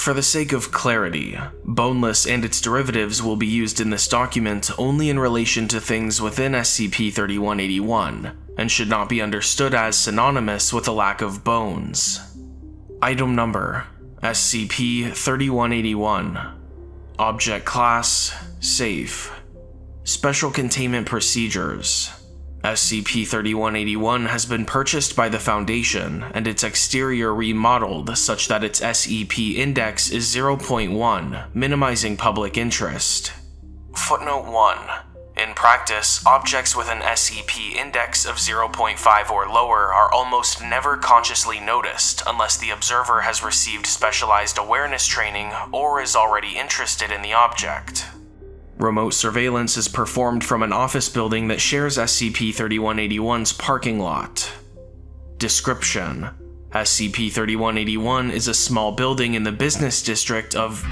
For the sake of clarity, boneless and its derivatives will be used in this document only in relation to things within SCP-3181, and should not be understood as synonymous with a lack of bones. Item Number SCP-3181 Object Class Safe Special Containment Procedures SCP-3181 has been purchased by the Foundation, and its exterior remodeled such that its SEP index is 0.1, minimizing public interest. Footnote 1. In practice, objects with an SEP index of 0.5 or lower are almost never consciously noticed unless the observer has received specialized awareness training or is already interested in the object. Remote surveillance is performed from an office building that shares SCP-3181's parking lot. Description: SCP-3181 is a small building in the business district of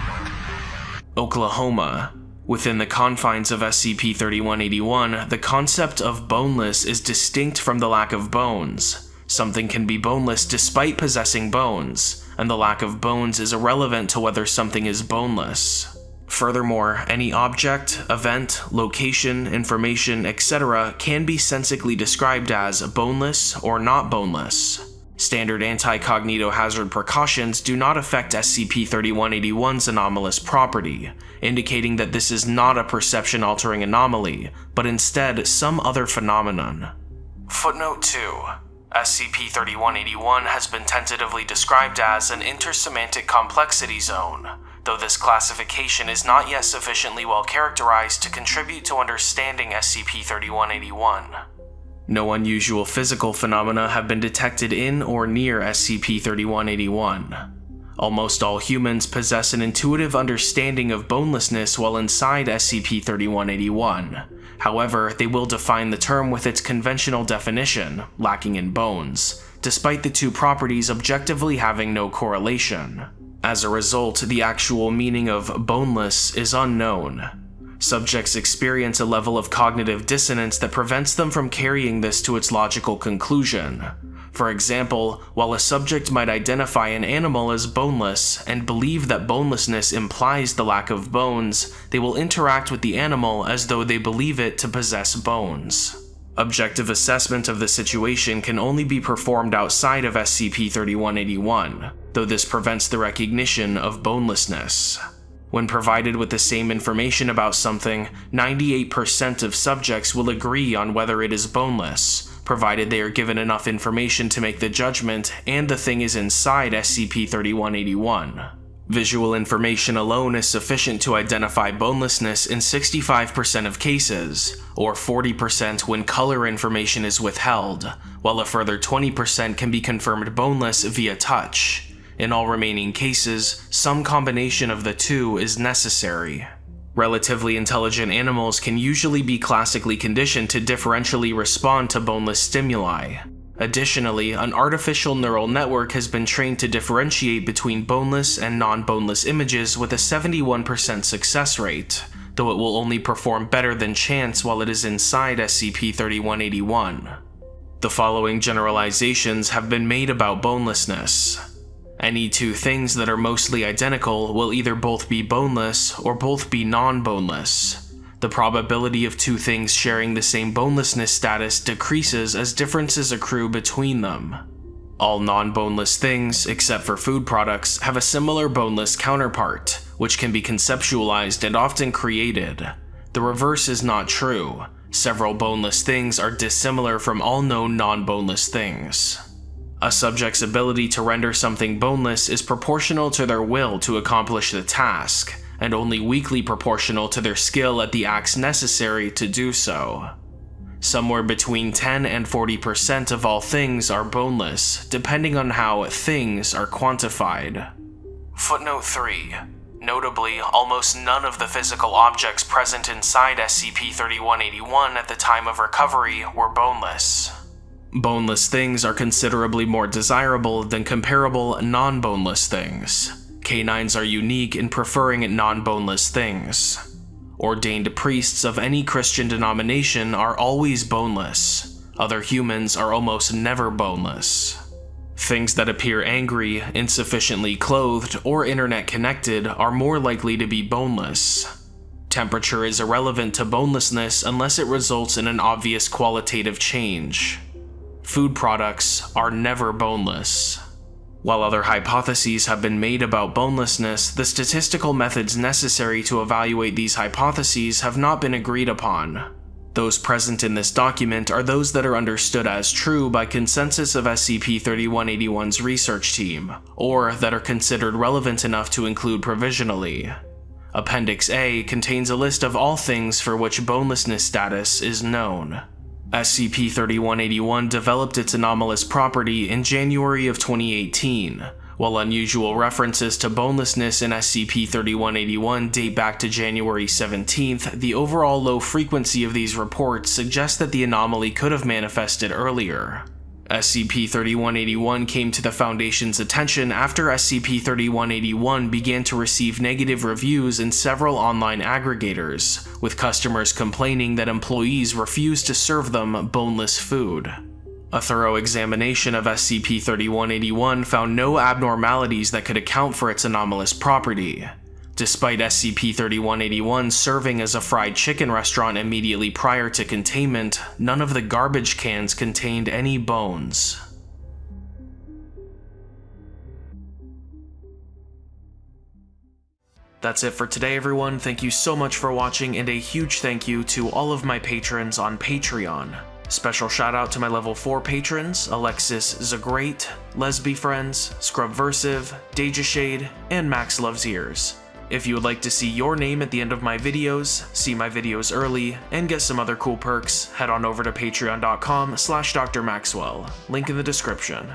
Oklahoma. Within the confines of SCP-3181, the concept of boneless is distinct from the lack of bones. Something can be boneless despite possessing bones, and the lack of bones is irrelevant to whether something is boneless. Furthermore, any object, event, location, information, etc. can be sensically described as boneless or not boneless. Standard anti-cognito hazard precautions do not affect SCP-3181's anomalous property, indicating that this is not a perception-altering anomaly, but instead some other phenomenon. Footnote 2. SCP-3181 has been tentatively described as an intersemantic complexity zone, though this classification is not yet sufficiently well characterized to contribute to understanding SCP-3181. No unusual physical phenomena have been detected in or near SCP-3181. Almost all humans possess an intuitive understanding of bonelessness while inside SCP-3181. However, they will define the term with its conventional definition, lacking in bones, despite the two properties objectively having no correlation. As a result, the actual meaning of boneless is unknown. Subjects experience a level of cognitive dissonance that prevents them from carrying this to its logical conclusion. For example, while a subject might identify an animal as boneless and believe that bonelessness implies the lack of bones, they will interact with the animal as though they believe it to possess bones. Objective assessment of the situation can only be performed outside of SCP-3181, though this prevents the recognition of bonelessness. When provided with the same information about something, 98% of subjects will agree on whether it is boneless, provided they are given enough information to make the judgment and the thing is inside SCP-3181. Visual information alone is sufficient to identify bonelessness in 65% of cases, or 40% when color information is withheld, while a further 20% can be confirmed boneless via touch. In all remaining cases, some combination of the two is necessary. Relatively intelligent animals can usually be classically conditioned to differentially respond to boneless stimuli, Additionally, an artificial neural network has been trained to differentiate between boneless and non-boneless images with a 71% success rate, though it will only perform better than chance while it is inside SCP-3181. The following generalizations have been made about bonelessness. Any two things that are mostly identical will either both be boneless or both be non-boneless. The probability of two things sharing the same bonelessness status decreases as differences accrue between them. All non-boneless things, except for food products, have a similar boneless counterpart, which can be conceptualized and often created. The reverse is not true. Several boneless things are dissimilar from all known non-boneless things. A subject's ability to render something boneless is proportional to their will to accomplish the task, and only weakly proportional to their skill at the acts necessary to do so. Somewhere between 10 and 40% of all things are boneless, depending on how things are quantified. Footnote 3. Notably, almost none of the physical objects present inside SCP-3181 at the time of recovery were boneless. Boneless things are considerably more desirable than comparable non-boneless things. Canines are unique in preferring non-boneless things. Ordained priests of any Christian denomination are always boneless. Other humans are almost never boneless. Things that appear angry, insufficiently clothed, or internet connected are more likely to be boneless. Temperature is irrelevant to bonelessness unless it results in an obvious qualitative change. Food products are never boneless. While other hypotheses have been made about bonelessness, the statistical methods necessary to evaluate these hypotheses have not been agreed upon. Those present in this document are those that are understood as true by consensus of SCP-3181's research team, or that are considered relevant enough to include provisionally. Appendix A contains a list of all things for which bonelessness status is known. SCP-3181 developed its anomalous property in January of 2018, while unusual references to bonelessness in SCP-3181 date back to January 17th, the overall low frequency of these reports suggests that the anomaly could have manifested earlier. SCP-3181 came to the Foundation's attention after SCP-3181 began to receive negative reviews in several online aggregators, with customers complaining that employees refused to serve them boneless food. A thorough examination of SCP-3181 found no abnormalities that could account for its anomalous property, Despite SCP-3181 serving as a fried chicken restaurant immediately prior to containment, none of the garbage cans contained any bones. That's it for today everyone, thank you so much for watching and a huge thank you to all of my patrons on Patreon. Special shout out to my level 4 patrons, Alexis Zagrate, Lesby Friends, Scrubversive, Deja Shade, and Max Loves Ears. If you would like to see your name at the end of my videos, see my videos early, and get some other cool perks, head on over to patreon.com slash drmaxwell, link in the description.